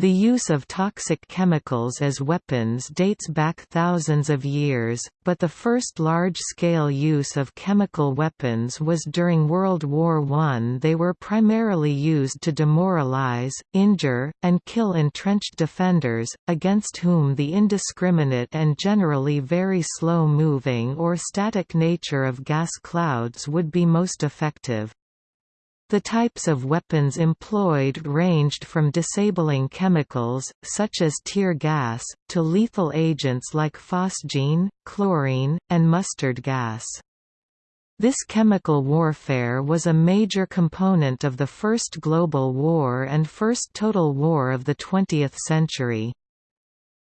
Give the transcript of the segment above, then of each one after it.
The use of toxic chemicals as weapons dates back thousands of years, but the first large-scale use of chemical weapons was during World War I. They were primarily used to demoralize, injure, and kill entrenched defenders, against whom the indiscriminate and generally very slow-moving or static nature of gas clouds would be most effective. The types of weapons employed ranged from disabling chemicals, such as tear gas, to lethal agents like phosgene, chlorine, and mustard gas. This chemical warfare was a major component of the First Global War and First Total War of the 20th century.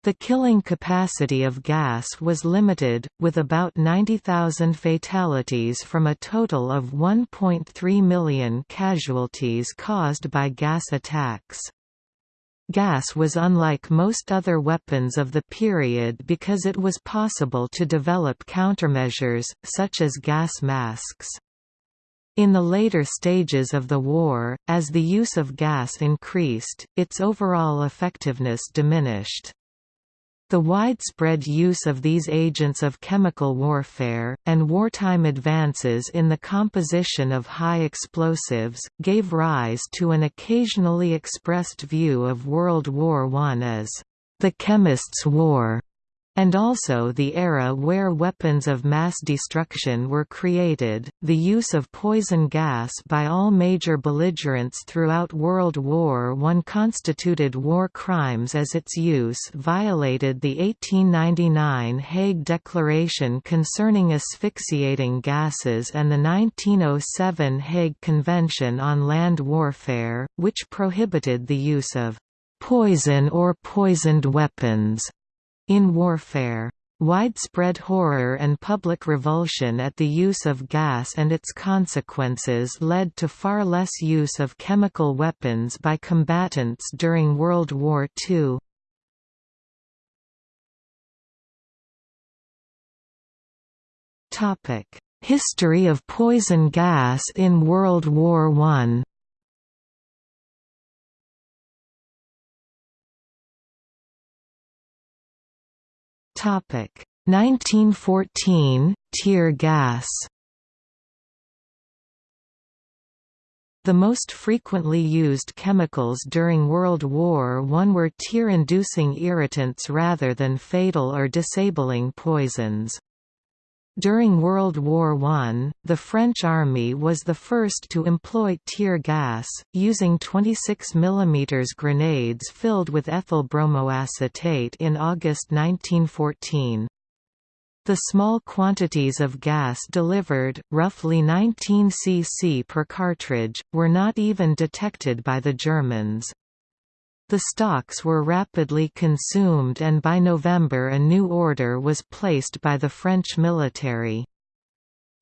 The killing capacity of gas was limited, with about 90,000 fatalities from a total of 1.3 million casualties caused by gas attacks. Gas was unlike most other weapons of the period because it was possible to develop countermeasures, such as gas masks. In the later stages of the war, as the use of gas increased, its overall effectiveness diminished. The widespread use of these agents of chemical warfare, and wartime advances in the composition of high explosives, gave rise to an occasionally expressed view of World War I as the chemist's war and also the era where weapons of mass destruction were created. The use of poison gas by all major belligerents throughout World War I constituted war crimes as its use violated the 1899 Hague Declaration concerning asphyxiating gases and the 1907 Hague Convention on Land Warfare, which prohibited the use of poison or poisoned weapons in warfare, widespread horror and public revulsion at the use of gas and its consequences led to far less use of chemical weapons by combatants during World War II. History of poison gas in World War I Topic 1914 tear gas. The most frequently used chemicals during World War I were tear-inducing irritants rather than fatal or disabling poisons. During World War I, the French army was the first to employ tear gas, using 26 mm grenades filled with ethyl bromoacetate in August 1914. The small quantities of gas delivered, roughly 19 cc per cartridge, were not even detected by the Germans. The stocks were rapidly consumed and by November a new order was placed by the French military.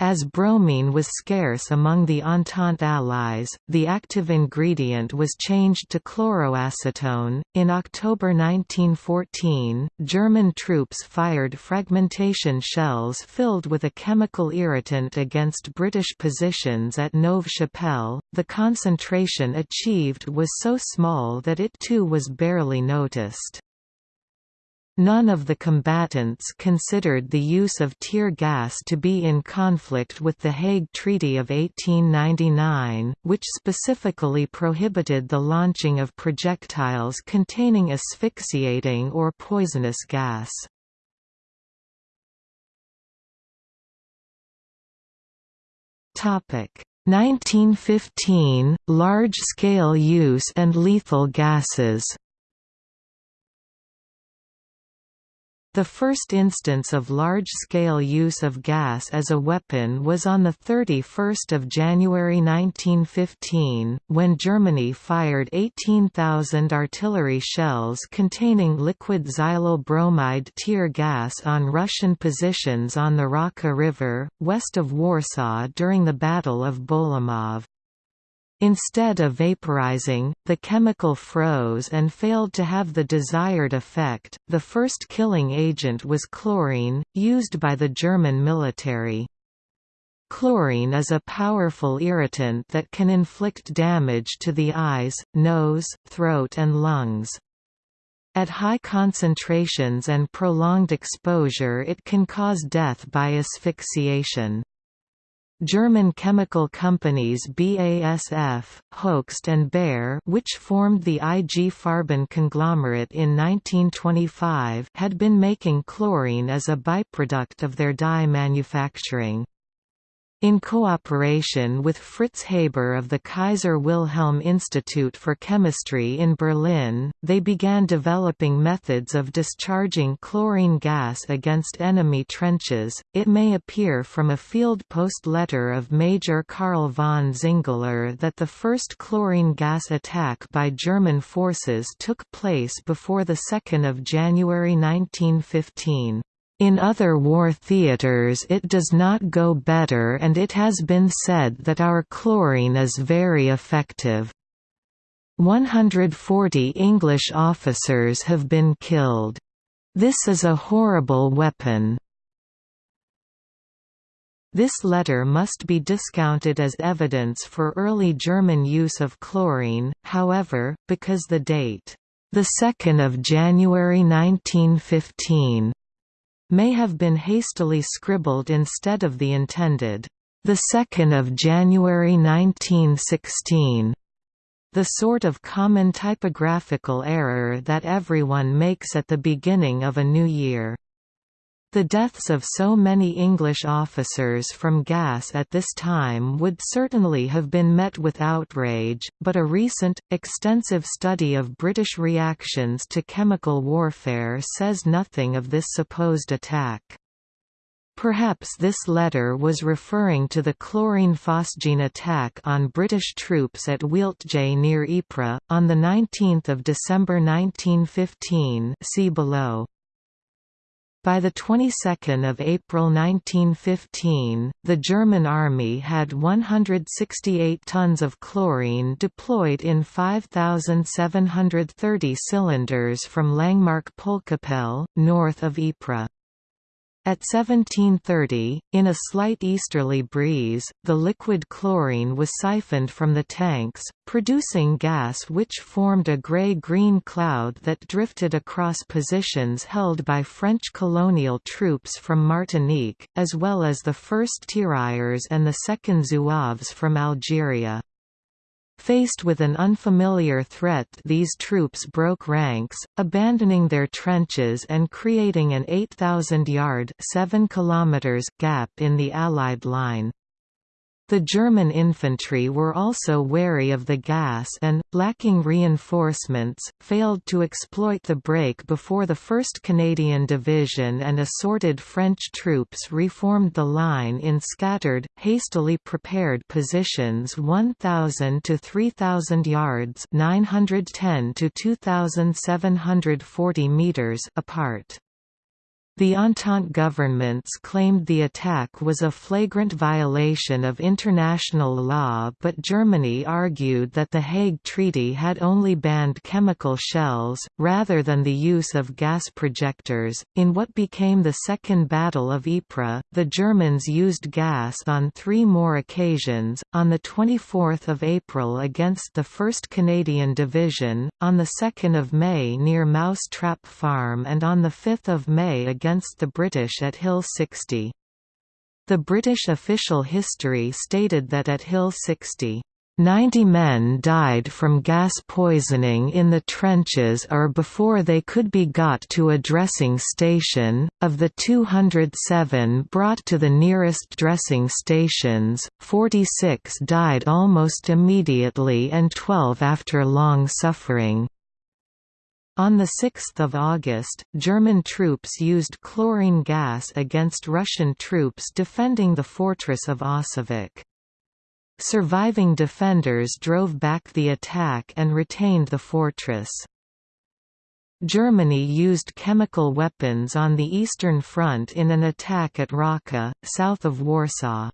As bromine was scarce among the Entente allies, the active ingredient was changed to chloroacetone. In October 1914, German troops fired fragmentation shells filled with a chemical irritant against British positions at Neuve Chapelle. The concentration achieved was so small that it too was barely noticed. None of the combatants considered the use of tear gas to be in conflict with the Hague Treaty of 1899, which specifically prohibited the launching of projectiles containing asphyxiating or poisonous gas. Topic 1915 large-scale use and lethal gases The first instance of large-scale use of gas as a weapon was on 31 January 1915, when Germany fired 18,000 artillery shells containing liquid xylyl bromide tear gas on Russian positions on the Rawka River, west of Warsaw during the Battle of Bolimov. Instead of vaporizing, the chemical froze and failed to have the desired effect. The first killing agent was chlorine, used by the German military. Chlorine is a powerful irritant that can inflict damage to the eyes, nose, throat and lungs. At high concentrations and prolonged exposure it can cause death by asphyxiation. German chemical companies BASF, Hoechst and Bayer which formed the IG Farben conglomerate in 1925 had been making chlorine as a byproduct of their dye manufacturing. In cooperation with Fritz Haber of the Kaiser Wilhelm Institute for Chemistry in Berlin, they began developing methods of discharging chlorine gas against enemy trenches. It may appear from a field post letter of Major Karl von Zingeler that the first chlorine gas attack by German forces took place before 2 January 1915. In other war theaters it does not go better and it has been said that our chlorine is very effective. 140 English officers have been killed. This is a horrible weapon. This letter must be discounted as evidence for early German use of chlorine, however, because the date, 2 January 1915, may have been hastily scribbled instead of the intended, 2 January 1916, the sort of common typographical error that everyone makes at the beginning of a new year. The deaths of so many English officers from gas at this time would certainly have been met with outrage, but a recent, extensive study of British reactions to chemical warfare says nothing of this supposed attack. Perhaps this letter was referring to the chlorine phosgene attack on British troops at Wieltje near Ypres, on 19 December 1915 see below. By the 22nd of April 1915, the German army had 168 tons of chlorine deployed in 5,730 cylinders from Langemark-Poelkapelle, north of Ypres. At 1730, in a slight easterly breeze, the liquid chlorine was siphoned from the tanks, producing gas which formed a grey-green cloud that drifted across positions held by French colonial troops from Martinique, as well as the 1st Tirailleurs and the 2nd Zouaves from Algeria. Faced with an unfamiliar threat these troops broke ranks, abandoning their trenches and creating an 8,000-yard gap in the Allied line. The German infantry were also wary of the gas and, lacking reinforcements, failed to exploit the break before the 1st Canadian Division and assorted French troops reformed the line in scattered, hastily prepared positions 1,000 to 3,000 yards 910 to 2,740 meters apart. The Entente governments claimed the attack was a flagrant violation of international law but Germany argued that the Hague Treaty had only banned chemical shells, rather than the use of gas projectors. In what became the Second Battle of Ypres, the Germans used gas on three more occasions, on 24 April against the 1st Canadian Division, on 2 May near Mouse Trap Farm and on 5 May against against the British at Hill 60. The British official history stated that at Hill 60, 90 men died from gas poisoning in the trenches or before they could be got to a dressing station. Of the 207 brought to the nearest dressing stations, 46 died almost immediately and 12 after long suffering. On 6 August, German troops used chlorine gas against Russian troops defending the fortress of Osowiec. Surviving defenders drove back the attack and retained the fortress. Germany used chemical weapons on the Eastern Front in an attack at Rawka, south of Warsaw.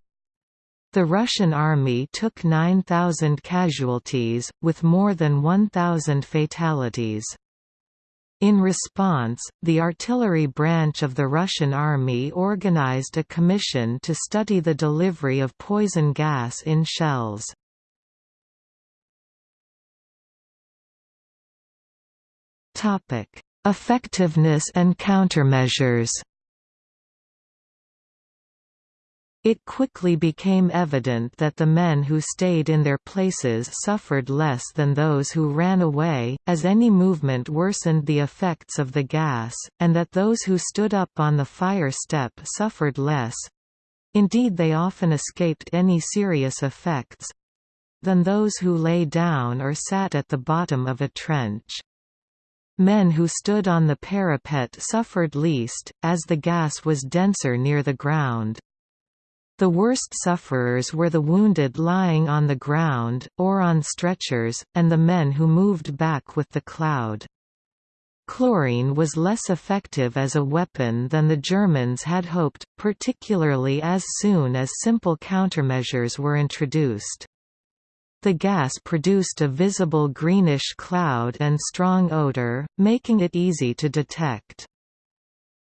The Russian army took 9,000 casualties, with more than 1,000 fatalities. In response, the artillery branch of the Russian army organized a commission to study the delivery of poison gas in shells. Effectiveness and countermeasures It quickly became evident that the men who stayed in their places suffered less than those who ran away, as any movement worsened the effects of the gas, and that those who stood up on the fire step suffered less—indeed they often escaped any serious effects—than those who lay down or sat at the bottom of a trench. Men who stood on the parapet suffered least, as the gas was denser near the ground. The worst sufferers were the wounded lying on the ground, or on stretchers, and the men who moved back with the cloud. Chlorine was less effective as a weapon than the Germans had hoped, particularly as soon as simple countermeasures were introduced. The gas produced a visible greenish cloud and strong odor, making it easy to detect.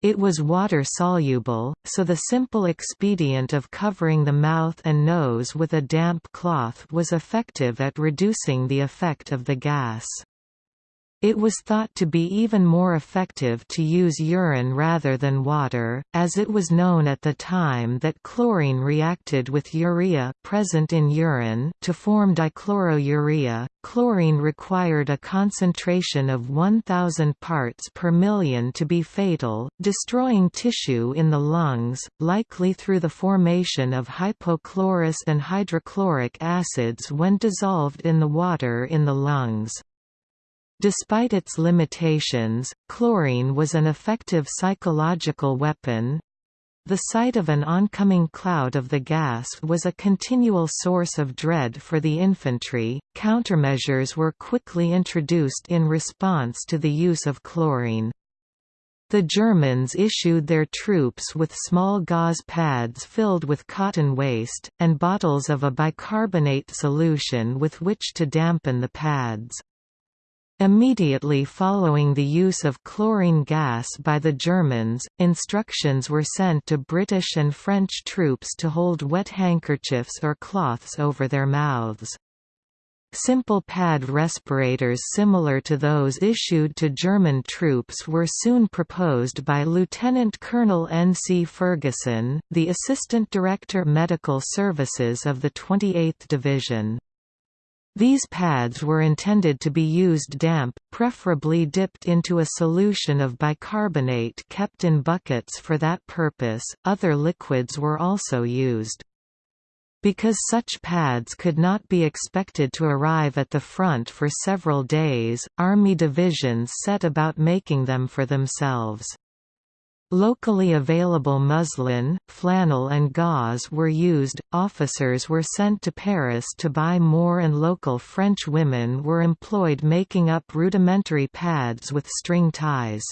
It was water-soluble, so the simple expedient of covering the mouth and nose with a damp cloth was effective at reducing the effect of the gas. It was thought to be even more effective to use urine rather than water, as it was known at the time that chlorine reacted with urea present in urine to form dichlorourea. Chlorine required a concentration of 1000 parts per million to be fatal, destroying tissue in the lungs, likely through the formation of hypochlorous and hydrochloric acids when dissolved in the water in the lungs. Despite its limitations, chlorine was an effective psychological weapon. The sight of an oncoming cloud of the gas was a continual source of dread for the infantry. Countermeasures were quickly introduced in response to the use of chlorine. The Germans issued their troops with small gauze pads filled with cotton waste, and bottles of a bicarbonate solution with which to dampen the pads. Immediately following the use of chlorine gas by the Germans, instructions were sent to British and French troops to hold wet handkerchiefs or cloths over their mouths. Simple pad respirators similar to those issued to German troops were soon proposed by Lieutenant Colonel N. C. Ferguson, the Assistant Director Medical Services of the 28th Division. These pads were intended to be used damp, preferably dipped into a solution of bicarbonate kept in buckets for that purpose. Other liquids were also used. Because such pads could not be expected to arrive at the front for several days, Army divisions set about making them for themselves. Locally available muslin, flannel and gauze were used, officers were sent to Paris to buy more and local French women were employed making up rudimentary pads with string ties.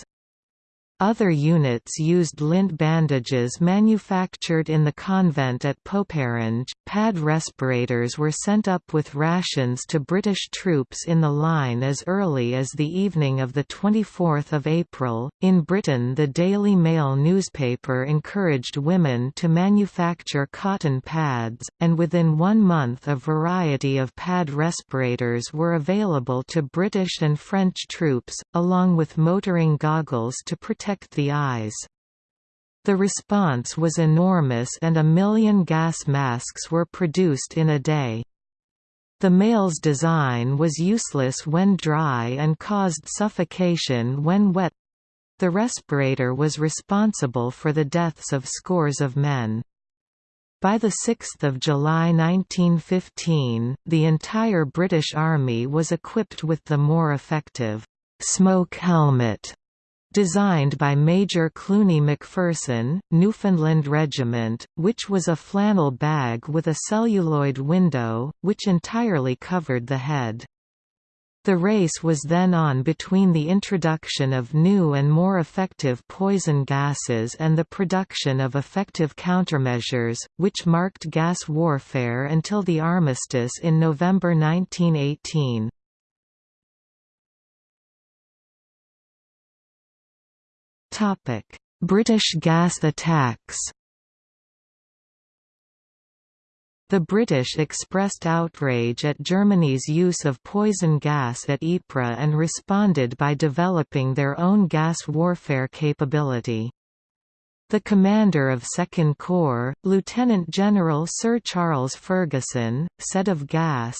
Other units used lint bandages manufactured in the convent at Poperinghe. Pad respirators were sent up with rations to British troops in the line as early as the evening of 24 April. In Britain, the Daily Mail newspaper encouraged women to manufacture cotton pads, and within one month a variety of pad respirators were available to British and French troops, along with motoring goggles to protect protect the eyes. The response was enormous and a million gas masks were produced in a day. The Mail's design was useless when dry and caused suffocation when wet. The respirator was responsible for the deaths of scores of men. By 6 July 1915, the entire British Army was equipped with the more effective smoke helmet designed by Major Cluny Macpherson, Newfoundland Regiment, which was a flannel bag with a celluloid window, which entirely covered the head. The race was then on between the introduction of new and more effective poison gases and the production of effective countermeasures, which marked gas warfare until the armistice in November 1918. British gas attacks The British expressed outrage at Germany's use of poison gas at Ypres and responded by developing their own gas warfare capability. The commander of Second Corps, Lieutenant General Sir Charles Ferguson, said of gas,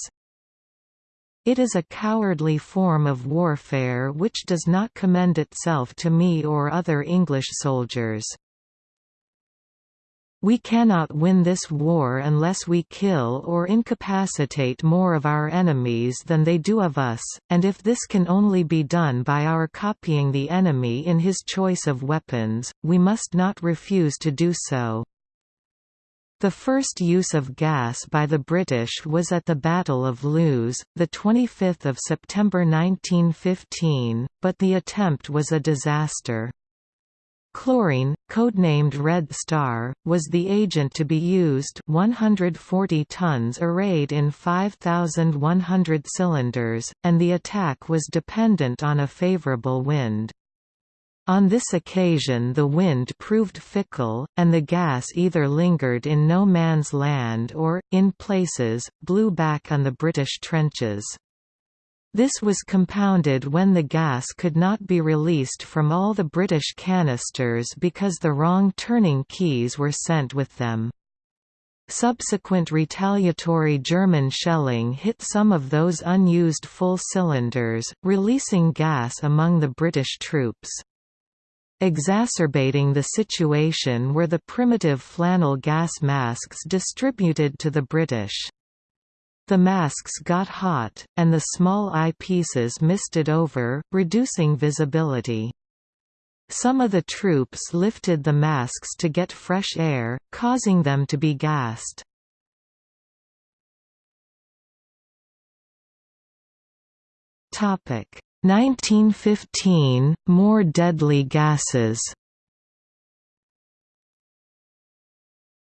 It is a cowardly form of warfare which does not commend itself to me or other English soldiers. We cannot win this war unless we kill or incapacitate more of our enemies than they do of us, and if this can only be done by our copying the enemy in his choice of weapons, we must not refuse to do so. The first use of gas by the British was at the Battle of Loos, 25 September 1915, but the attempt was a disaster. Chlorine, codenamed Red Star, was the agent to be used 140 tons arrayed in 5,100 cylinders, and the attack was dependent on a favorable wind. On this occasion the wind proved fickle, and the gas either lingered in no man's land or, in places, blew back on the British trenches. This was compounded when the gas could not be released from all the British canisters because the wrong turning keys were sent with them. Subsequent retaliatory German shelling hit some of those unused full cylinders, releasing gas among the British troops. Exacerbating the situation were the primitive flannel gas masks distributed to the British. The masks got hot, and the small eyepieces misted over, reducing visibility. Some of the troops lifted the masks to get fresh air, causing them to be gassed. Topic 1915 More deadly gases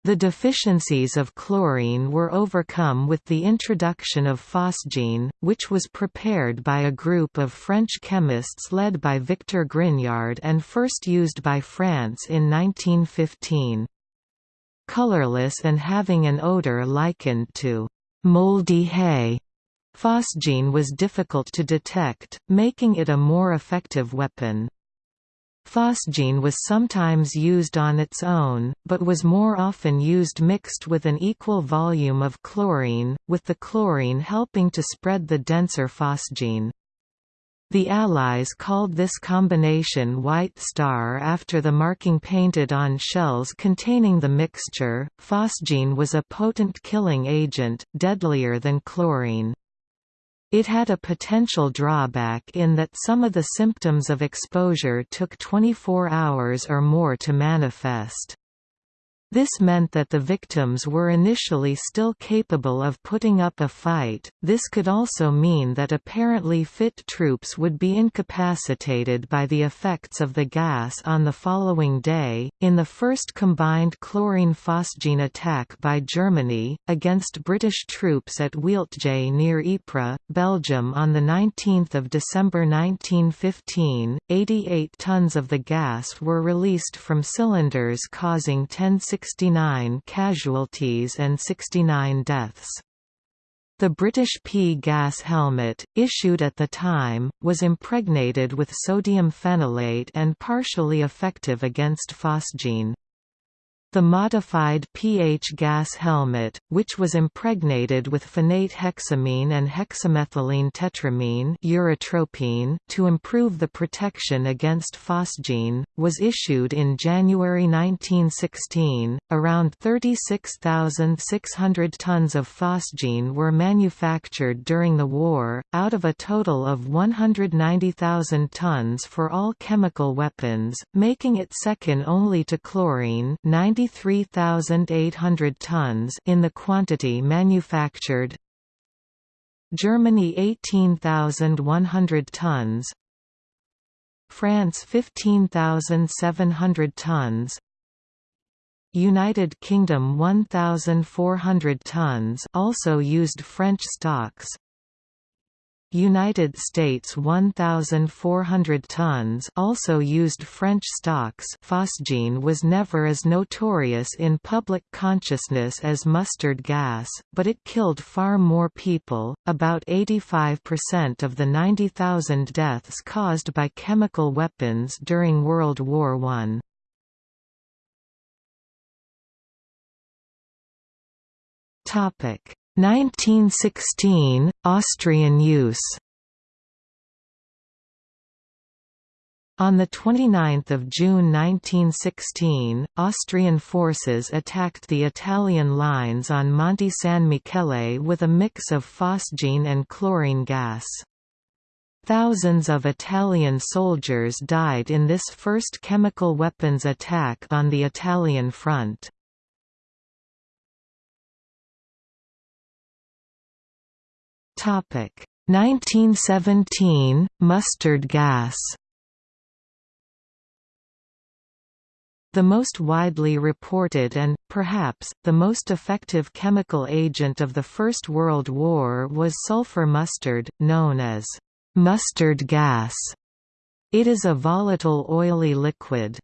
The deficiencies of chlorine were overcome with the introduction of phosgene, which was prepared by a group of French chemists led by Victor Grignard and first used by France in 1915. Colorless and having an odor likened to moldy hay, phosgene was difficult to detect, making it a more effective weapon. Phosgene was sometimes used on its own, but was more often used mixed with an equal volume of chlorine, with the chlorine helping to spread the denser phosgene. The Allies called this combination White Star after the marking painted on shells containing the mixture. Phosgene was a potent killing agent, deadlier than chlorine. It had a potential drawback in that some of the symptoms of exposure took 24 hours or more to manifest. This meant that the victims were initially still capable of putting up a fight. This could also mean that apparently fit troops would be incapacitated by the effects of the gas on the following day. In the first combined chlorine phosgene attack by Germany, against British troops at Wieltje near Ypres, Belgium on 19 December 1915, 88 tons of the gas were released from cylinders causing 10 69 casualties and 69 deaths. The British P gas helmet, issued at the time, was impregnated with sodium phenolate and partially effective against phosgene. The modified pH gas helmet, which was impregnated with phenate hexamine and hexamethylene tetramine urotropine to improve the protection against phosgene, was issued in January 1916. Around 36,600 tons of phosgene were manufactured during the war, out of a total of 190,000 tons for all chemical weapons, making it second only to chlorine 90 93,800 tons in the quantity manufactured. Germany 18,100 tons. France 15,700 tons. United Kingdom 1,400 tons also used French stocks United States 1,400 tons also used French stocks phosgene was never as notorious in public consciousness as mustard gas, but it killed far more people, about 85% of the 90,000 deaths caused by chemical weapons during World War I. Topic 1916 Austrian use. On 29 June 1916, Austrian forces attacked the Italian lines on Monte San Michele with a mix of phosgene and chlorine gas. Thousands of Italian soldiers died in this first chemical weapons attack on the Italian front. 1917 mustard gas The most widely reported and, perhaps, the most effective chemical agent of the First World War was sulfur mustard, known as mustard gas. It is a volatile oily liquid.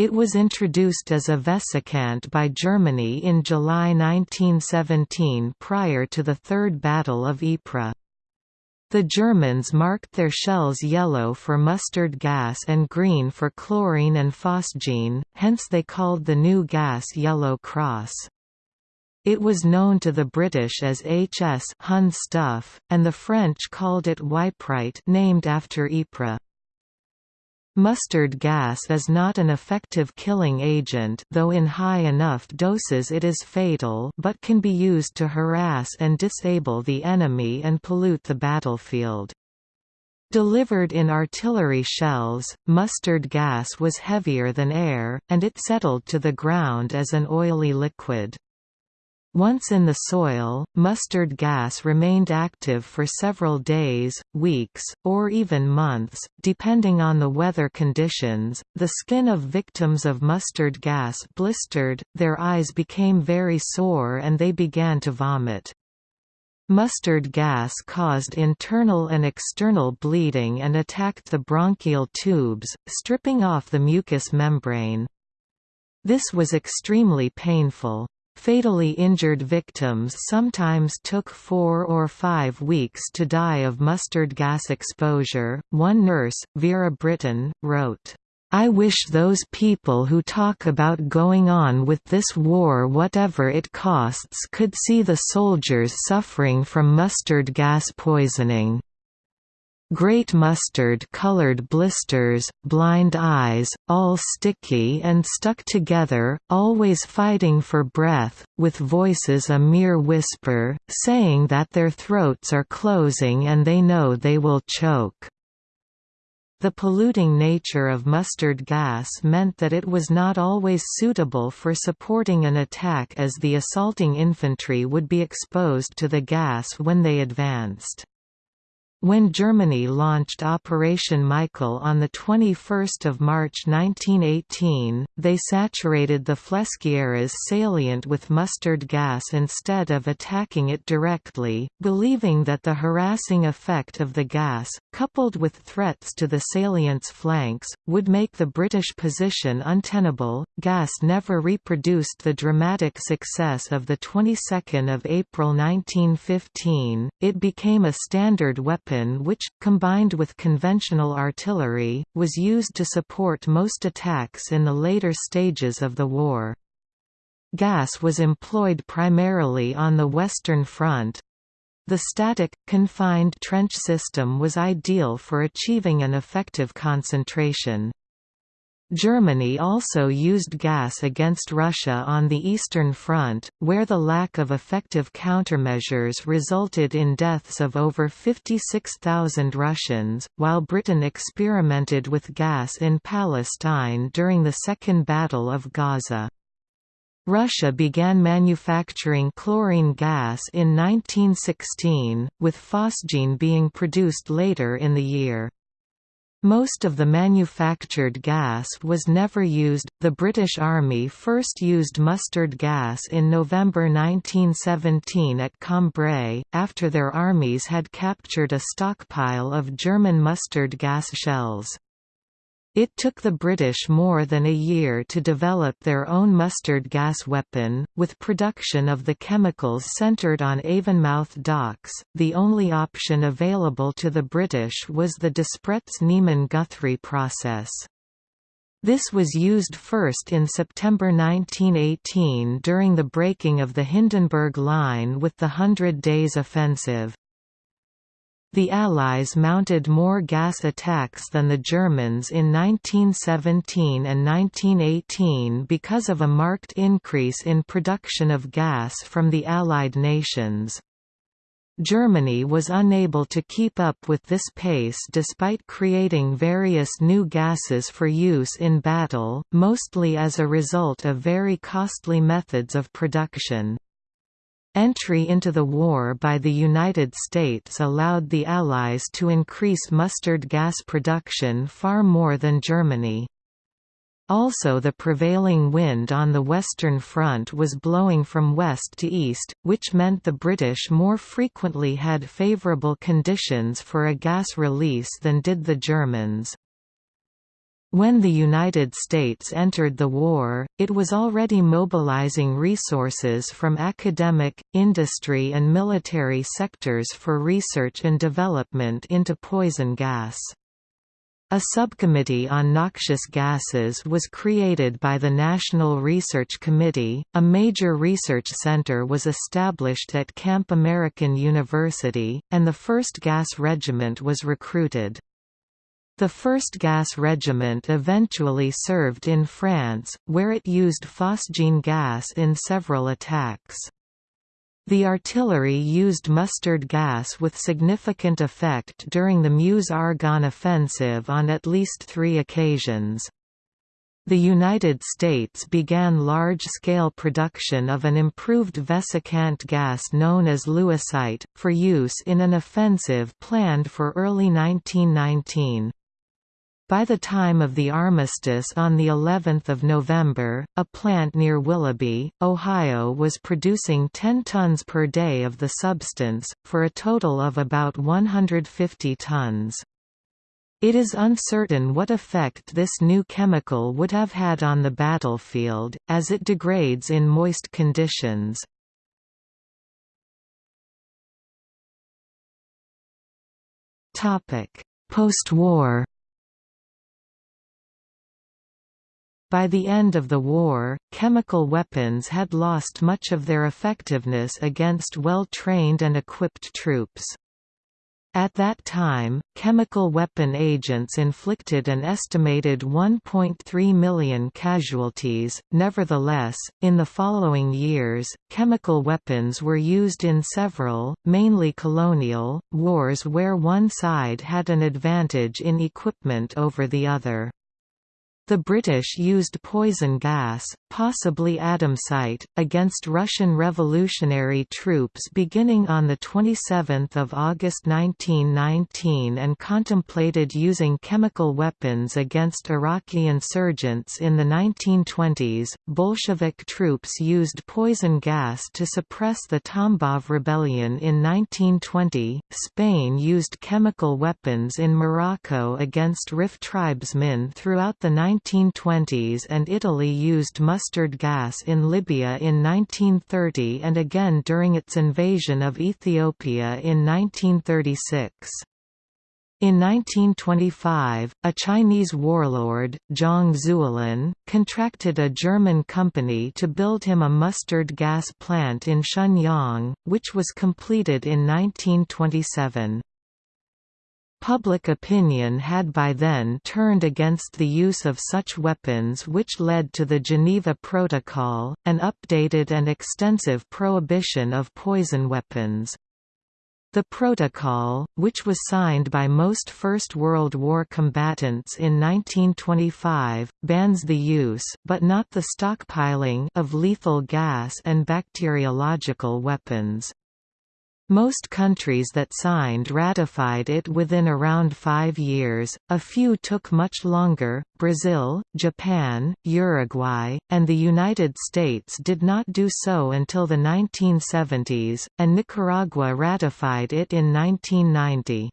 It was introduced as a vesicant by Germany in July 1917 prior to the Third Battle of Ypres. The Germans marked their shells yellow for mustard gas and green for chlorine and phosgene, hence they called the new gas Yellow Cross. It was known to the British as HS Hun stuff, and the French called it Yprite named after Ypres. Mustard gas is not an effective killing agent though in high enough doses it is fatal but can be used to harass and disable the enemy and pollute the battlefield. Delivered in artillery shells, mustard gas was heavier than air, and it settled to the ground as an oily liquid. Once in the soil, mustard gas remained active for several days, weeks, or even months, depending on the weather conditions. The skin of victims of mustard gas blistered, their eyes became very sore, and they began to vomit. Mustard gas caused internal and external bleeding and attacked the bronchial tubes, stripping off the mucous membrane. This was extremely painful. Fatally injured victims sometimes took four or five weeks to die of mustard gas exposure. One nurse, Vera Brittain, wrote, I wish those people who talk about going on with this war whatever it costs could see the soldiers suffering from mustard gas poisoning. Great mustard-colored blisters, blind eyes, all sticky and stuck together, always fighting for breath, with voices a mere whisper, saying that their throats are closing and they know they will choke. The polluting nature of mustard gas meant that it was not always suitable for supporting an attack as the assaulting infantry would be exposed to the gas when they advanced. When Germany launched Operation Michael on 21 March 1918, they saturated the Flesquieres salient with mustard gas instead of attacking it directly, believing that the harassing effect of the gas, coupled with threats to the salient's flanks, would make the British position untenable. Gas never reproduced the dramatic success of the 22nd of April 1915. It became a standard weapon weapon which, combined with conventional artillery, was used to support most attacks in the later stages of the war. Gas was employed primarily on the Western Front. The static, confined trench system was ideal for achieving an effective concentration. Germany also used gas against Russia on the Eastern Front, where the lack of effective countermeasures resulted in deaths of over 56,000 Russians, while Britain experimented with gas in Palestine during the Second Battle of Gaza. Russia began manufacturing chlorine gas in 1916, with phosgene being produced later in the year. Most of the manufactured gas was never used. The British Army first used mustard gas in November 1917 at Cambrai, after their armies had captured a stockpile of German mustard gas shells. It took the British more than a year to develop their own mustard gas weapon, with production of the chemicals centred on Avonmouth docks. The only option available to the British was the Despretz-Niemann-Guthrie process. This was used first in September 1918 during the breaking of the Hindenburg Line with the Hundred Days Offensive. The Allies mounted more gas attacks than the Germans in 1917 and 1918 because of a marked increase in production of gas from the Allied nations. Germany was unable to keep up with this pace despite creating various new gases for use in battle, mostly as a result of very costly methods of production. Entry into the war by the United States allowed the Allies to increase mustard gas production far more than Germany. Also the prevailing wind on the Western Front was blowing from west to east, which meant the British more frequently had favourable conditions for a gas release than did the Germans. When the United States entered the war, it was already mobilizing resources from academic, industry and military sectors for research and development into poison gas. A subcommittee on noxious gases was created by the National Research Committee. A major research center was established at Camp American University, and the 1st Gas Regiment was recruited. The 1st Gas Regiment eventually served in France, where it used phosgene gas in several attacks. The artillery used mustard gas with significant effect during the Meuse-Argonne offensive on at least three occasions. The United States began large-scale production of an improved vesicant gas known as lewisite, for use in an offensive planned for early 1919. By the time of the armistice on the 11th of November, a plant near Willoughby, Ohio was producing 10 tons per day of the substance, for a total of about 150 tons. It is uncertain what effect this new chemical would have had on the battlefield, as it degrades in moist conditions. Post-war By the end of the war, chemical weapons had lost much of their effectiveness against well-trained and equipped troops. At that time, chemical weapon agents inflicted an estimated 1.3 million casualties. Nevertheless, in the following years, chemical weapons were used in several, mainly colonial, wars where one side had an advantage in equipment over the other. The British used poison gas, possibly Adamsite, against Russian revolutionary troops beginning on 27 August 1919 and contemplated using chemical weapons against Iraqi insurgents in the 1920s. Bolshevik troops used poison gas to suppress the Tambov rebellion in 1920. Spain used chemical weapons in Morocco against Rif tribesmen throughout the 1920s and Italy used mustard gas in Libya in 1930 and again during its invasion of Ethiopia in 1936. In 1925, a Chinese warlord, Zhang Zuolin, contracted a German company to build him a mustard gas plant in Shenyang, which was completed in 1927. Public opinion had by then turned against the use of such weapons which led to the Geneva Protocol, an updated and extensive prohibition of poison weapons. The protocol, which was signed by most First World War combatants in 1925, bans the use but not the stockpiling of lethal gas and bacteriological weapons. Most countries that signed ratified it within around five years, a few took much longer, Brazil, Japan, Uruguay, and the United States did not do so until the 1970s, and Nicaragua ratified it in 1990.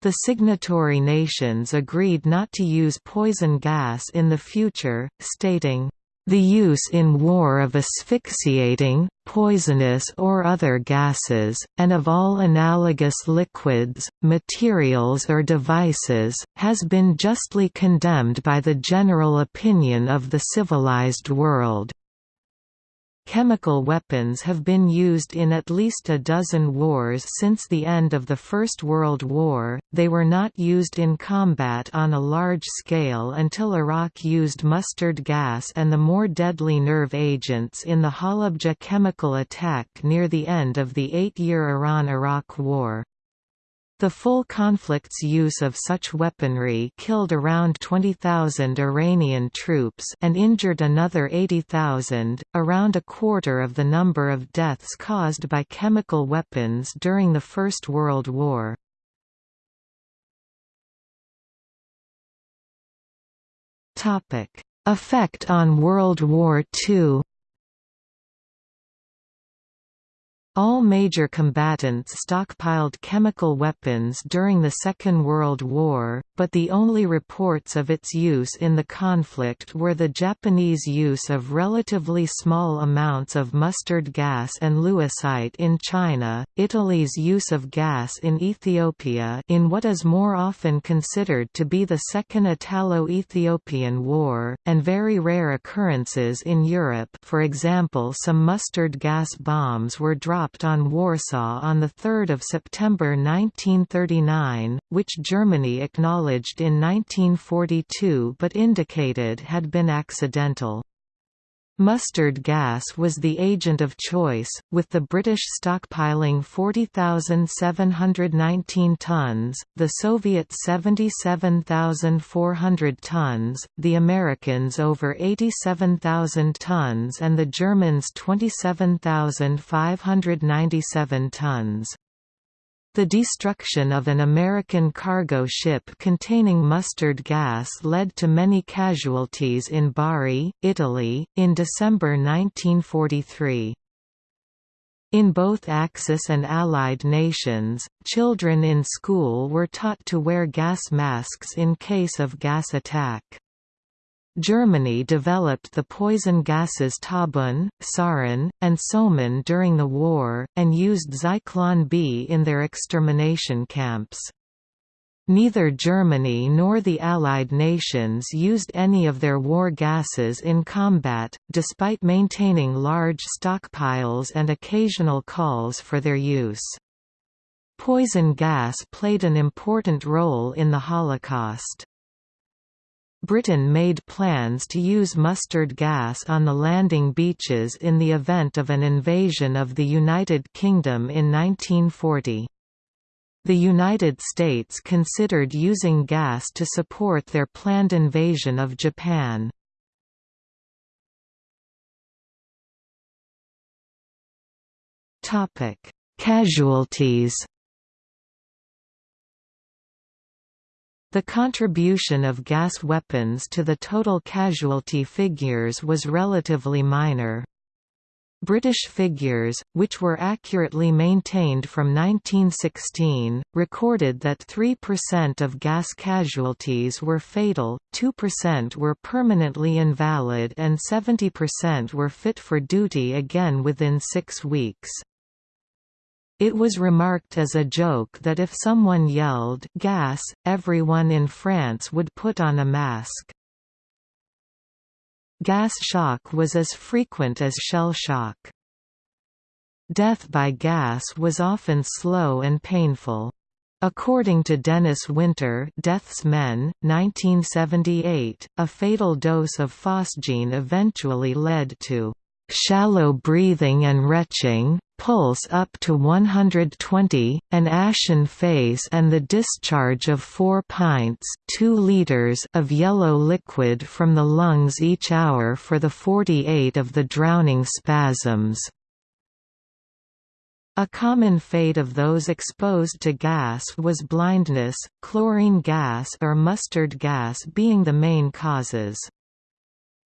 The signatory nations agreed not to use poison gas in the future, stating, the use in war of asphyxiating, poisonous or other gases, and of all analogous liquids, materials or devices, has been justly condemned by the general opinion of the civilized world. Chemical weapons have been used in at least a dozen wars since the end of the First World War, they were not used in combat on a large scale until Iraq used mustard gas and the more deadly nerve agents in the Halabja chemical attack near the end of the eight-year Iran–Iraq War. The full conflict's use of such weaponry killed around 20,000 Iranian troops and injured another 80,000, around a quarter of the number of deaths caused by chemical weapons during the First World War. Effect on World War II All major combatants stockpiled chemical weapons during the Second World War, but the only reports of its use in the conflict were the Japanese use of relatively small amounts of mustard gas and lewisite in China, Italy's use of gas in Ethiopia in what is more often considered to be the Second Italo-Ethiopian War, and very rare occurrences in Europe. For example some mustard gas bombs were dropped dropped on Warsaw on 3 September 1939, which Germany acknowledged in 1942 but indicated had been accidental. Mustard gas was the agent of choice, with the British stockpiling 40,719 tons, the Soviets 77,400 tons, the Americans over 87,000 tons and the Germans 27,597 tons. The destruction of an American cargo ship containing mustard gas led to many casualties in Bari, Italy, in December 1943. In both Axis and Allied nations, children in school were taught to wear gas masks in case of gas attack. Germany developed the poison gases tabun, Sarin, and Soman during the war, and used Zyklon B in their extermination camps. Neither Germany nor the Allied nations used any of their war gases in combat, despite maintaining large stockpiles and occasional calls for their use. Poison gas played an important role in the Holocaust. Britain made plans to use mustard gas on the landing beaches in the event of an invasion of the United Kingdom in 1940. The United States considered using gas to support their planned invasion of Japan. Casualties The contribution of gas weapons to the total casualty figures was relatively minor. British figures, which were accurately maintained from 1916, recorded that 3% of gas casualties were fatal, 2% were permanently invalid and 70% were fit for duty again within six weeks. It was remarked as a joke that if someone yelled gas, everyone in France would put on a mask. Gas shock was as frequent as shell shock. Death by gas was often slow and painful. According to Denis Winter Death's Men, 1978, a fatal dose of phosgene eventually led to shallow breathing and retching, pulse up to 120, an ashen face and the discharge of 4 pints 2 liters of yellow liquid from the lungs each hour for the 48 of the drowning spasms. A common fate of those exposed to gas was blindness, chlorine gas or mustard gas being the main causes.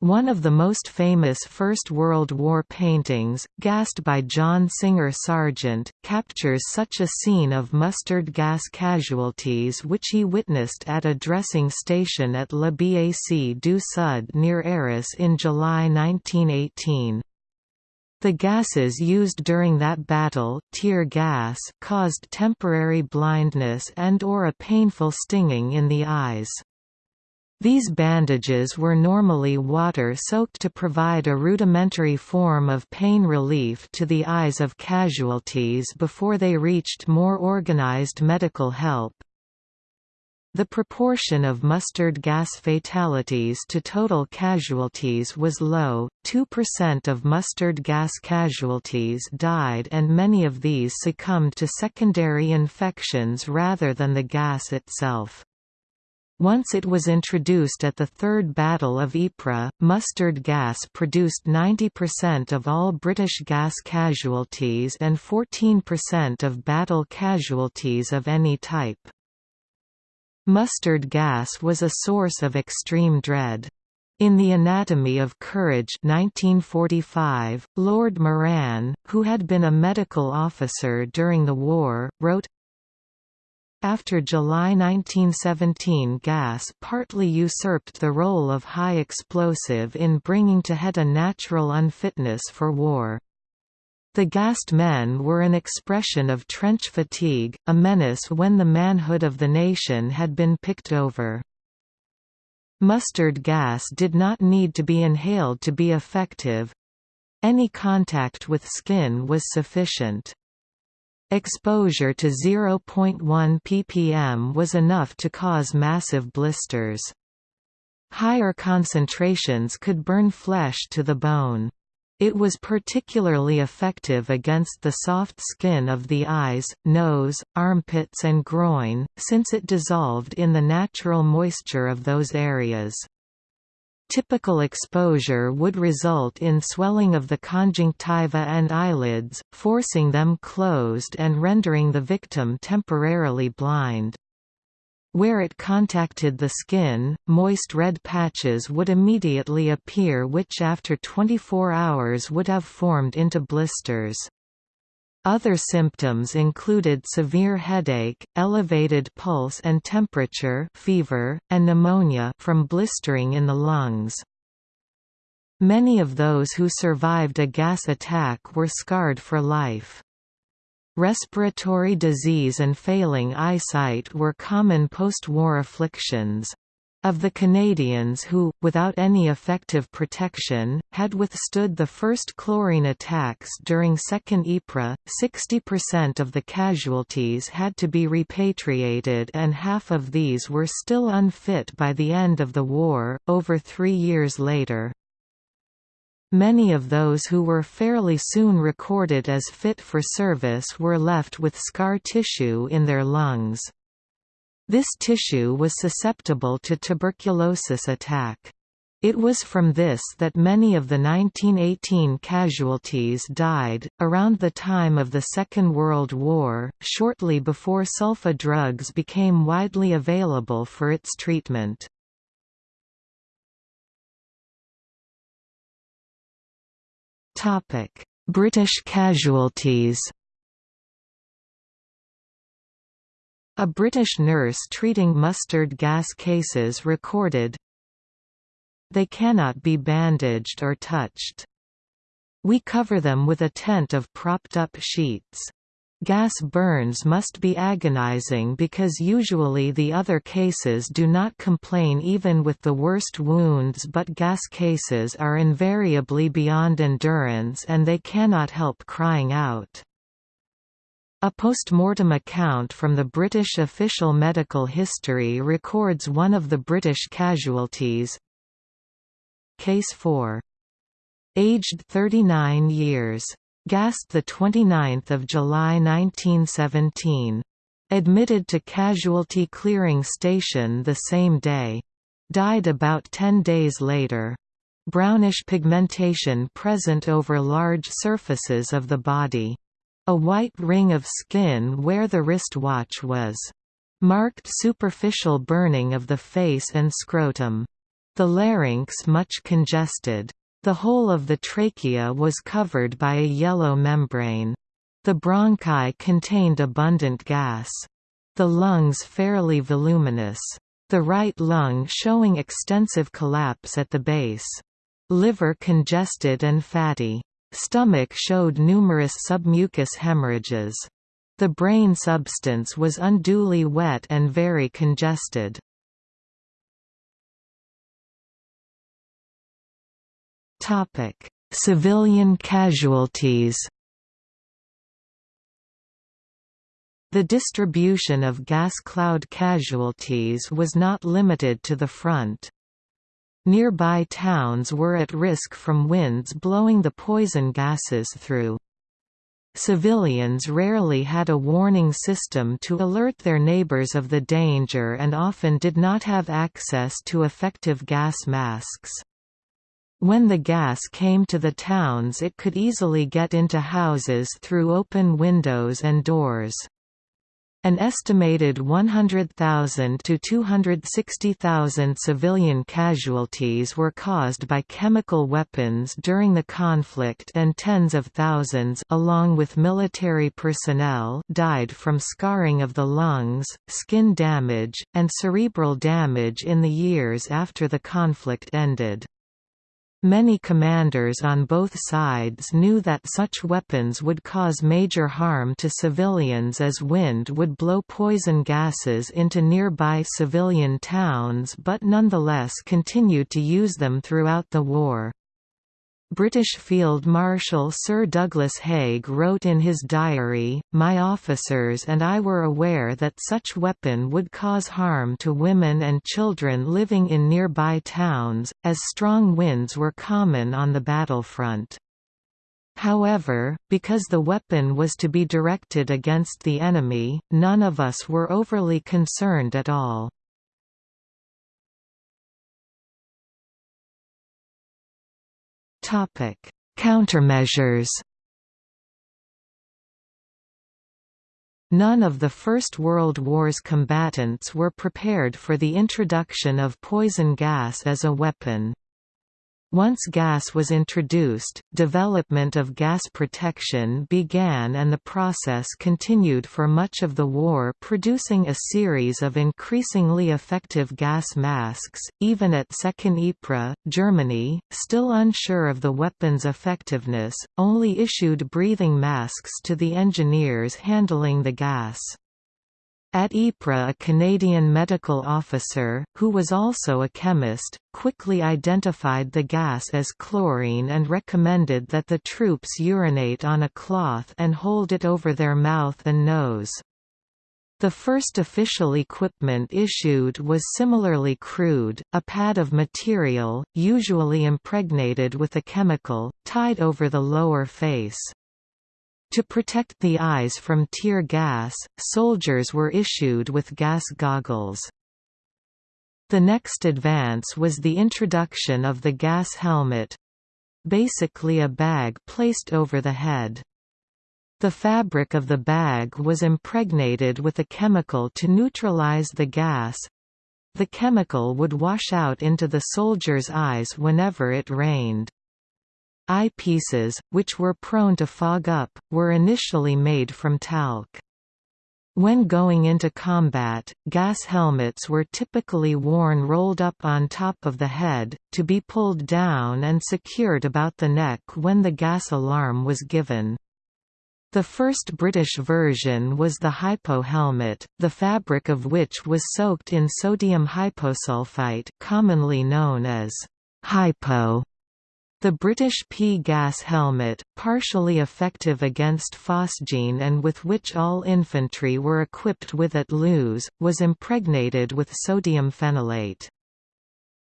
One of the most famous First World War paintings, Gassed by John Singer Sargent, captures such a scene of mustard gas casualties which he witnessed at a dressing station at La Bac du Sud near Arras in July 1918. The gases used during that battle tear gas caused temporary blindness and or a painful stinging in the eyes. These bandages were normally water-soaked to provide a rudimentary form of pain relief to the eyes of casualties before they reached more organized medical help. The proportion of mustard gas fatalities to total casualties was low, 2% of mustard gas casualties died and many of these succumbed to secondary infections rather than the gas itself. Once it was introduced at the Third Battle of Ypres, mustard gas produced 90% of all British gas casualties and 14% of battle casualties of any type. Mustard gas was a source of extreme dread. In The Anatomy of Courage 1945, Lord Moran, who had been a medical officer during the war, wrote, after July 1917 gas partly usurped the role of high explosive in bringing to head a natural unfitness for war. The gassed men were an expression of trench fatigue, a menace when the manhood of the nation had been picked over. Mustard gas did not need to be inhaled to be effective. Any contact with skin was sufficient. Exposure to 0.1 ppm was enough to cause massive blisters. Higher concentrations could burn flesh to the bone. It was particularly effective against the soft skin of the eyes, nose, armpits and groin, since it dissolved in the natural moisture of those areas. Typical exposure would result in swelling of the conjunctiva and eyelids, forcing them closed and rendering the victim temporarily blind. Where it contacted the skin, moist red patches would immediately appear which after 24 hours would have formed into blisters. Other symptoms included severe headache, elevated pulse and temperature fever, and pneumonia from blistering in the lungs. Many of those who survived a gas attack were scarred for life. Respiratory disease and failing eyesight were common post-war afflictions. Of the Canadians who, without any effective protection, had withstood the first chlorine attacks during Second Ypres, 60% of the casualties had to be repatriated and half of these were still unfit by the end of the war, over three years later. Many of those who were fairly soon recorded as fit for service were left with scar tissue in their lungs. This tissue was susceptible to tuberculosis attack. It was from this that many of the 1918 casualties died. Around the time of the Second World War, shortly before sulfa drugs became widely available for its treatment. British casualties. A British nurse treating mustard gas cases recorded, They cannot be bandaged or touched. We cover them with a tent of propped-up sheets. Gas burns must be agonizing because usually the other cases do not complain even with the worst wounds but gas cases are invariably beyond endurance and they cannot help crying out. A post-mortem account from the British official medical history records one of the British casualties. Case 4. Aged 39 years. Gassed 29 July 1917. Admitted to casualty clearing station the same day. Died about 10 days later. Brownish pigmentation present over large surfaces of the body. A white ring of skin where the wrist watch was. Marked superficial burning of the face and scrotum. The larynx much congested. The whole of the trachea was covered by a yellow membrane. The bronchi contained abundant gas. The lungs fairly voluminous. The right lung showing extensive collapse at the base. Liver congested and fatty. Stomach showed numerous submucous hemorrhages. The brain substance was unduly wet and very congested. Civilian casualties The distribution of gas cloud casualties was not limited to the front. Nearby towns were at risk from winds blowing the poison gases through. Civilians rarely had a warning system to alert their neighbors of the danger and often did not have access to effective gas masks. When the gas came to the towns it could easily get into houses through open windows and doors. An estimated 100,000 to 260,000 civilian casualties were caused by chemical weapons during the conflict and tens of thousands along with military personnel died from scarring of the lungs, skin damage, and cerebral damage in the years after the conflict ended. Many commanders on both sides knew that such weapons would cause major harm to civilians as wind would blow poison gases into nearby civilian towns but nonetheless continued to use them throughout the war. British Field Marshal Sir Douglas Haig wrote in his diary, My officers and I were aware that such weapon would cause harm to women and children living in nearby towns, as strong winds were common on the battlefront. However, because the weapon was to be directed against the enemy, none of us were overly concerned at all. Topic: Countermeasures. None of the First World War's combatants were prepared for the introduction of poison gas as a weapon. Once gas was introduced, development of gas protection began and the process continued for much of the war producing a series of increasingly effective gas masks. Even at Second Ypres, Germany, still unsure of the weapon's effectiveness, only issued breathing masks to the engineers handling the gas. At Ypres a Canadian medical officer, who was also a chemist, quickly identified the gas as chlorine and recommended that the troops urinate on a cloth and hold it over their mouth and nose. The first official equipment issued was similarly crude, a pad of material, usually impregnated with a chemical, tied over the lower face. To protect the eyes from tear gas, soldiers were issued with gas goggles. The next advance was the introduction of the gas helmet—basically a bag placed over the head. The fabric of the bag was impregnated with a chemical to neutralize the gas. The chemical would wash out into the soldier's eyes whenever it rained. Eyepieces, which were prone to fog up, were initially made from talc. When going into combat, gas helmets were typically worn rolled up on top of the head, to be pulled down and secured about the neck when the gas alarm was given. The first British version was the hypo helmet, the fabric of which was soaked in sodium hyposulfite commonly known as hypo the British P-gas helmet, partially effective against phosgene and with which all infantry were equipped with at Loos, was impregnated with sodium phenolate.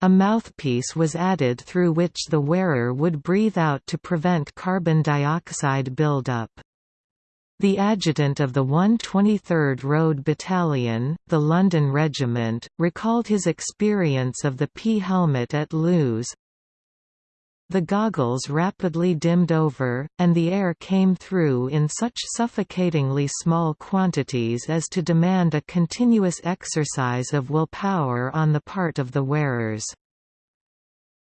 A mouthpiece was added through which the wearer would breathe out to prevent carbon dioxide buildup. The adjutant of the 123rd Road Battalion, the London Regiment, recalled his experience of the P helmet at Loos, the goggles rapidly dimmed over, and the air came through in such suffocatingly small quantities as to demand a continuous exercise of willpower on the part of the wearers.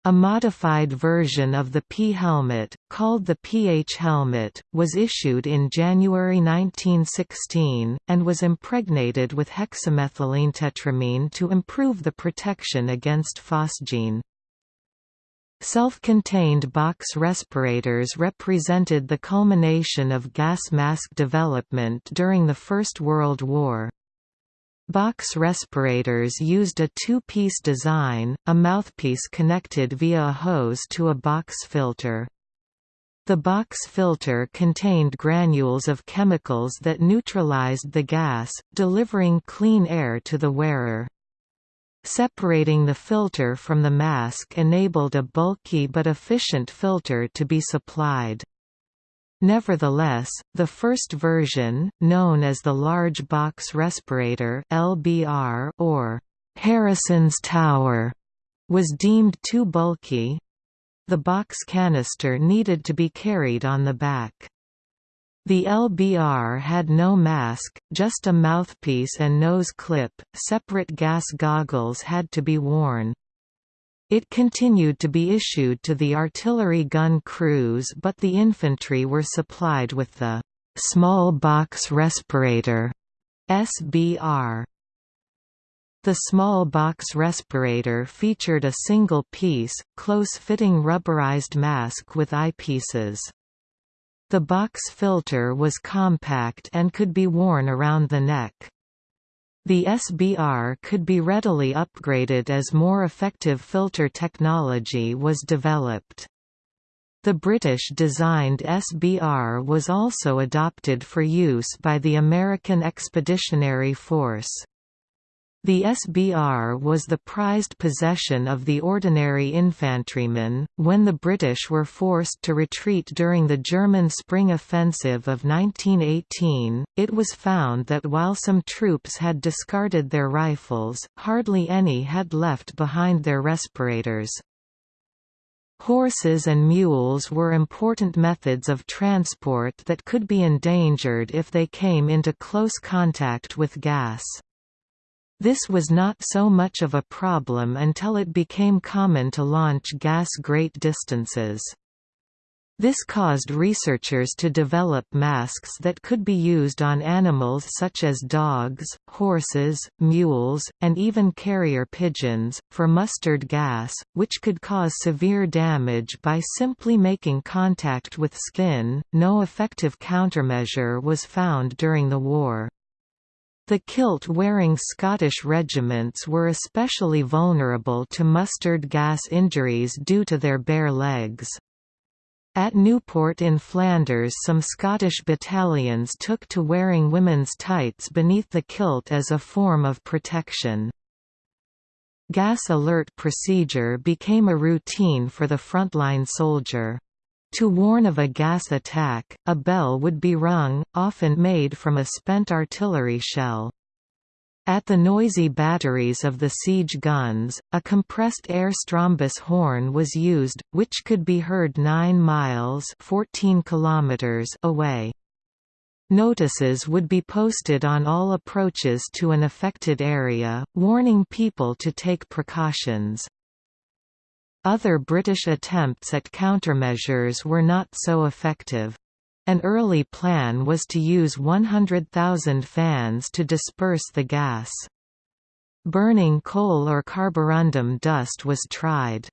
A modified version of the P helmet, called the PH helmet, was issued in January 1916, and was impregnated with hexamethylene tetramine to improve the protection against phosgene. Self-contained box respirators represented the culmination of gas mask development during the First World War. Box respirators used a two-piece design, a mouthpiece connected via a hose to a box filter. The box filter contained granules of chemicals that neutralized the gas, delivering clean air to the wearer. Separating the filter from the mask enabled a bulky but efficient filter to be supplied. Nevertheless, the first version, known as the Large Box Respirator (LBR) or Harrison's Tower, was deemed too bulky. The box canister needed to be carried on the back. The LBR had no mask, just a mouthpiece and nose clip. Separate gas goggles had to be worn. It continued to be issued to the artillery gun crews but the infantry were supplied with the «small box respirator» SBR. The small box respirator featured a single-piece, close-fitting rubberized mask with eyepieces. The box filter was compact and could be worn around the neck. The SBR could be readily upgraded as more effective filter technology was developed. The British-designed SBR was also adopted for use by the American Expeditionary Force. The SBR was the prized possession of the ordinary infantrymen. When the British were forced to retreat during the German Spring Offensive of 1918, it was found that while some troops had discarded their rifles, hardly any had left behind their respirators. Horses and mules were important methods of transport that could be endangered if they came into close contact with gas. This was not so much of a problem until it became common to launch gas great distances. This caused researchers to develop masks that could be used on animals such as dogs, horses, mules, and even carrier pigeons, for mustard gas, which could cause severe damage by simply making contact with skin. No effective countermeasure was found during the war. The kilt-wearing Scottish regiments were especially vulnerable to mustard gas injuries due to their bare legs. At Newport in Flanders some Scottish battalions took to wearing women's tights beneath the kilt as a form of protection. Gas alert procedure became a routine for the frontline soldier. To warn of a gas attack, a bell would be rung, often made from a spent artillery shell. At the noisy batteries of the siege guns, a compressed air Strombos horn was used, which could be heard 9 miles 14 kilometers away. Notices would be posted on all approaches to an affected area, warning people to take precautions. Other British attempts at countermeasures were not so effective. An early plan was to use 100,000 fans to disperse the gas. Burning coal or carborundum dust was tried.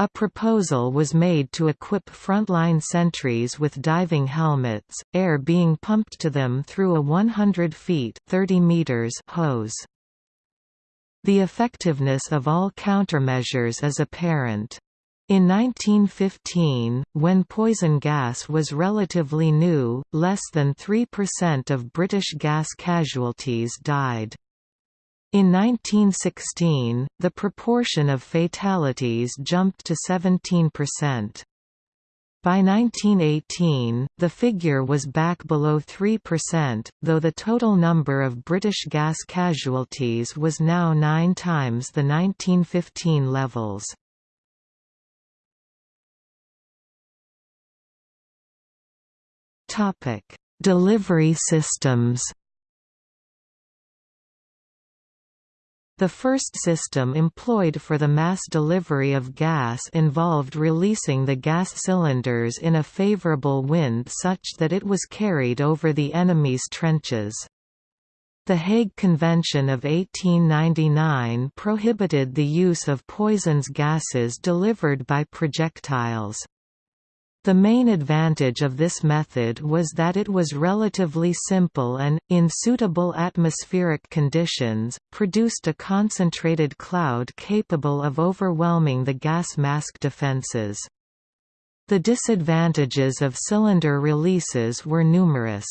A proposal was made to equip frontline sentries with diving helmets, air being pumped to them through a 100 feet 30 meters hose. The effectiveness of all countermeasures is apparent. In 1915, when poison gas was relatively new, less than 3% of British gas casualties died. In 1916, the proportion of fatalities jumped to 17%. By 1918, the figure was back below 3%, though the total number of British gas casualties was now nine times the 1915 levels. Delivery systems The first system employed for the mass delivery of gas involved releasing the gas cylinders in a favorable wind such that it was carried over the enemy's trenches. The Hague Convention of 1899 prohibited the use of poisons gases delivered by projectiles. The main advantage of this method was that it was relatively simple and, in suitable atmospheric conditions, produced a concentrated cloud capable of overwhelming the gas mask defenses. The disadvantages of cylinder releases were numerous.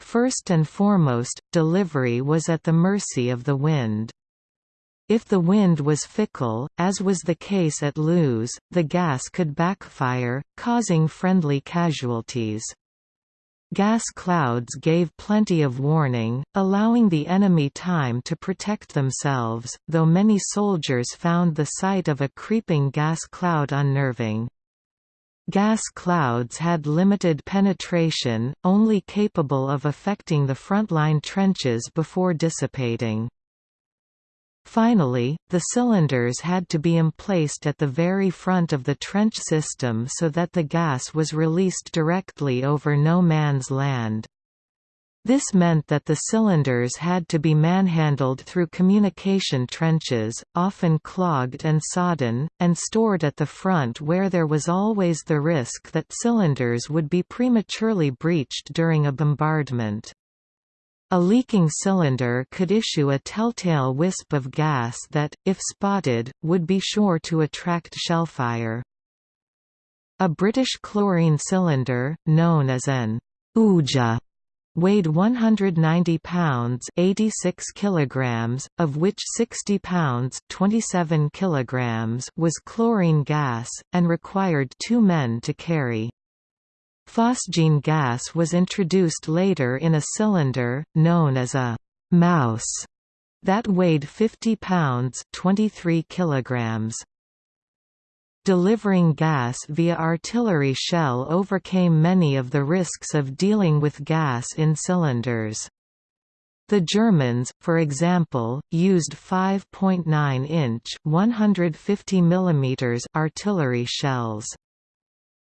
First and foremost, delivery was at the mercy of the wind. If the wind was fickle, as was the case at Loos, the gas could backfire, causing friendly casualties. Gas clouds gave plenty of warning, allowing the enemy time to protect themselves, though many soldiers found the sight of a creeping gas cloud unnerving. Gas clouds had limited penetration, only capable of affecting the frontline trenches before dissipating. Finally, the cylinders had to be emplaced at the very front of the trench system so that the gas was released directly over no man's land. This meant that the cylinders had to be manhandled through communication trenches, often clogged and sodden, and stored at the front where there was always the risk that cylinders would be prematurely breached during a bombardment. A leaking cylinder could issue a telltale wisp of gas that, if spotted, would be sure to attract shellfire. A British chlorine cylinder, known as an Oojah, weighed 190 pounds 86 kilograms, of which 60 pounds 27 kilograms was chlorine gas, and required two men to carry. Phosgene gas was introduced later in a cylinder, known as a «mouse», that weighed 50 pounds 23 kilograms. Delivering gas via artillery shell overcame many of the risks of dealing with gas in cylinders. The Germans, for example, used 5.9-inch (150 mm) artillery shells.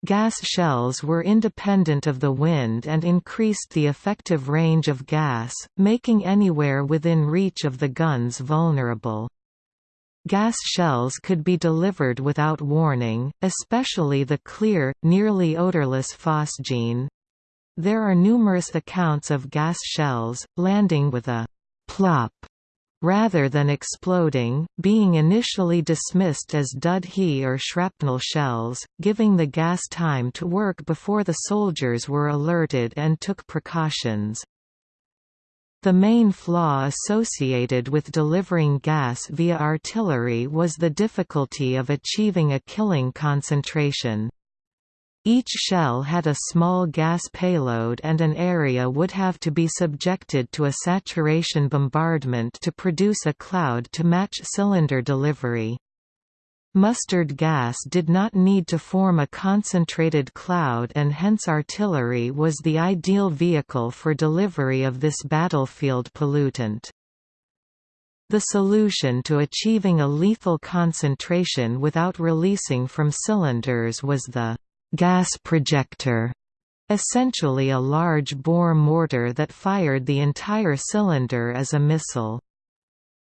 Gas shells were independent of the wind and increased the effective range of gas, making anywhere within reach of the guns vulnerable. Gas shells could be delivered without warning, especially the clear, nearly odorless phosgene. There are numerous accounts of gas shells, landing with a plop rather than exploding, being initially dismissed as dud-HE or shrapnel shells, giving the gas time to work before the soldiers were alerted and took precautions. The main flaw associated with delivering gas via artillery was the difficulty of achieving a killing concentration. Each shell had a small gas payload and an area would have to be subjected to a saturation bombardment to produce a cloud to match cylinder delivery. Mustard gas did not need to form a concentrated cloud and hence artillery was the ideal vehicle for delivery of this battlefield pollutant. The solution to achieving a lethal concentration without releasing from cylinders was the gas projector, essentially a large bore mortar that fired the entire cylinder as a missile.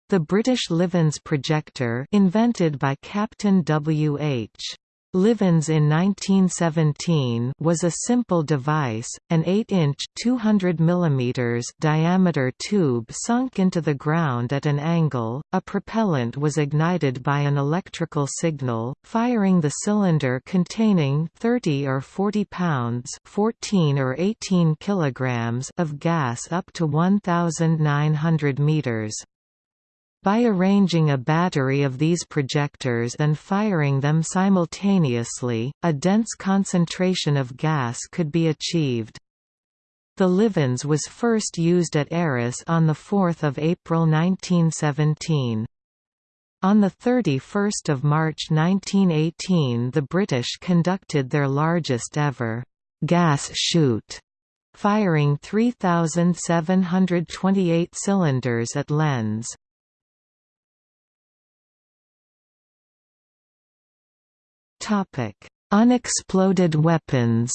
The British Livens projector invented by Captain W. H. Livens in 1917 was a simple device, an 8-inch (200 mm) diameter tube sunk into the ground at an angle. A propellant was ignited by an electrical signal, firing the cylinder containing 30 or 40 pounds (14 or 18 kilograms) of gas up to 1900 meters. By arranging a battery of these projectors and firing them simultaneously, a dense concentration of gas could be achieved. The Livens was first used at Arras on 4 April 1917. On 31 March 1918 the British conducted their largest ever «gas shoot» firing 3,728 cylinders at Lens. Unexploded weapons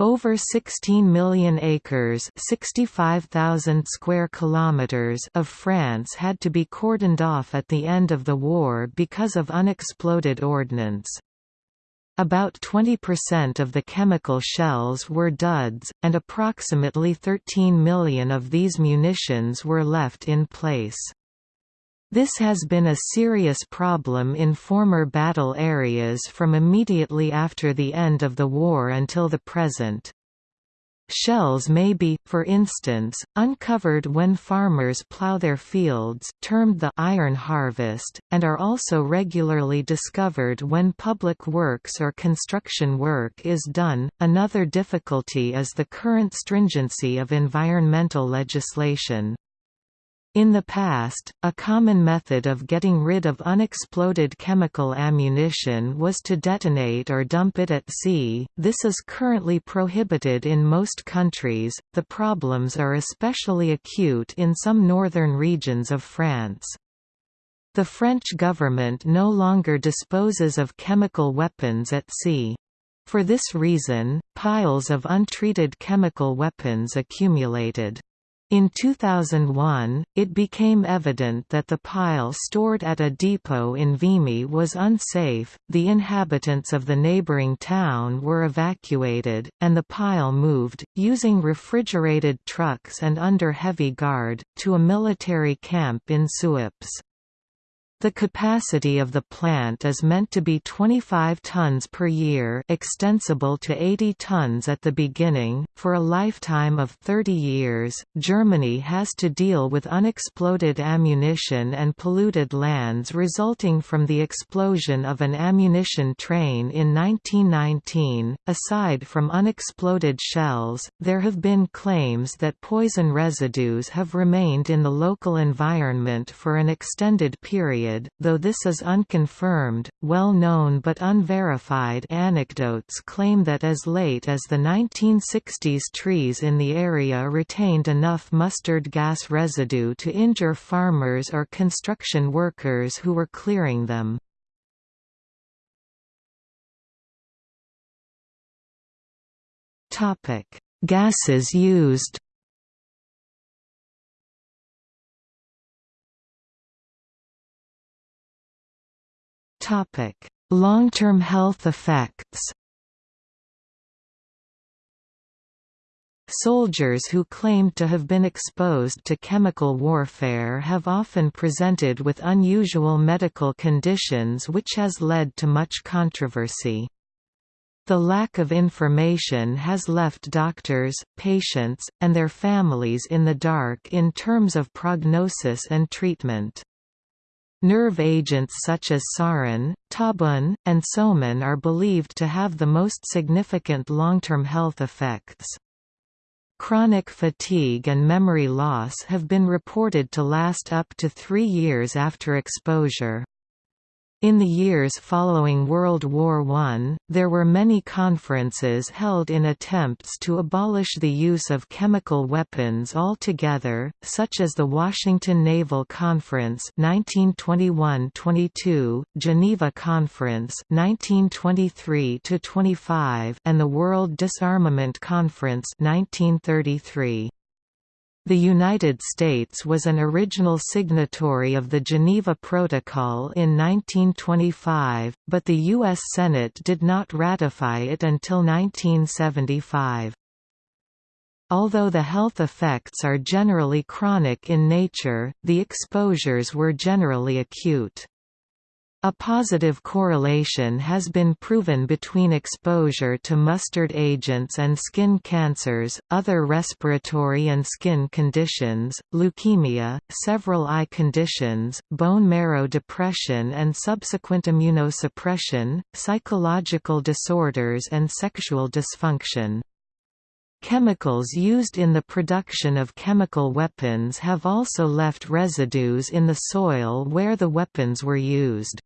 Over 16 million acres 65,000 square kilometers of France had to be cordoned off at the end of the war because of unexploded ordnance. About 20% of the chemical shells were duds, and approximately 13 million of these munitions were left in place. This has been a serious problem in former battle areas from immediately after the end of the war until the present. Shells may be, for instance, uncovered when farmers plow their fields termed the iron harvest, and are also regularly discovered when public works or construction work is done. Another difficulty is the current stringency of environmental legislation. In the past, a common method of getting rid of unexploded chemical ammunition was to detonate or dump it at sea. This is currently prohibited in most countries. The problems are especially acute in some northern regions of France. The French government no longer disposes of chemical weapons at sea. For this reason, piles of untreated chemical weapons accumulated. In 2001, it became evident that the pile stored at a depot in Vimy was unsafe, the inhabitants of the neighboring town were evacuated, and the pile moved, using refrigerated trucks and under heavy guard, to a military camp in Suippes. The capacity of the plant is meant to be 25 tons per year extensible to 80 tons at the beginning. For a lifetime of 30 years, Germany has to deal with unexploded ammunition and polluted lands resulting from the explosion of an ammunition train in 1919. Aside from unexploded shells, there have been claims that poison residues have remained in the local environment for an extended period though this is unconfirmed, well-known but unverified anecdotes claim that as late as the 1960s trees in the area retained enough mustard gas residue to injure farmers or construction workers who were clearing them. Gases used Long-term health effects Soldiers who claimed to have been exposed to chemical warfare have often presented with unusual medical conditions which has led to much controversy. The lack of information has left doctors, patients, and their families in the dark in terms of prognosis and treatment. Nerve agents such as sarin, tabun, and soman are believed to have the most significant long-term health effects. Chronic fatigue and memory loss have been reported to last up to three years after exposure. In the years following World War I, there were many conferences held in attempts to abolish the use of chemical weapons altogether, such as the Washington Naval Conference 1921–22, Geneva Conference 1923–25, and the World Disarmament Conference 1933. The United States was an original signatory of the Geneva Protocol in 1925, but the U.S. Senate did not ratify it until 1975. Although the health effects are generally chronic in nature, the exposures were generally acute. A positive correlation has been proven between exposure to mustard agents and skin cancers, other respiratory and skin conditions, leukemia, several eye conditions, bone marrow depression and subsequent immunosuppression, psychological disorders and sexual dysfunction. Chemicals used in the production of chemical weapons have also left residues in the soil where the weapons were used.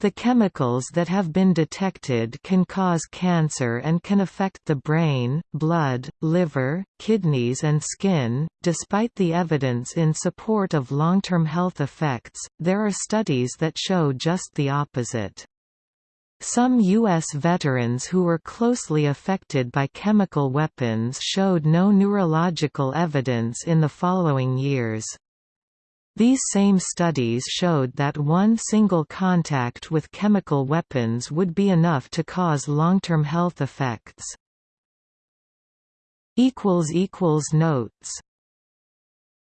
The chemicals that have been detected can cause cancer and can affect the brain, blood, liver, kidneys, and skin. Despite the evidence in support of long term health effects, there are studies that show just the opposite. Some U.S. veterans who were closely affected by chemical weapons showed no neurological evidence in the following years. These same studies showed that one single contact with chemical weapons would be enough to cause long-term health effects. Notes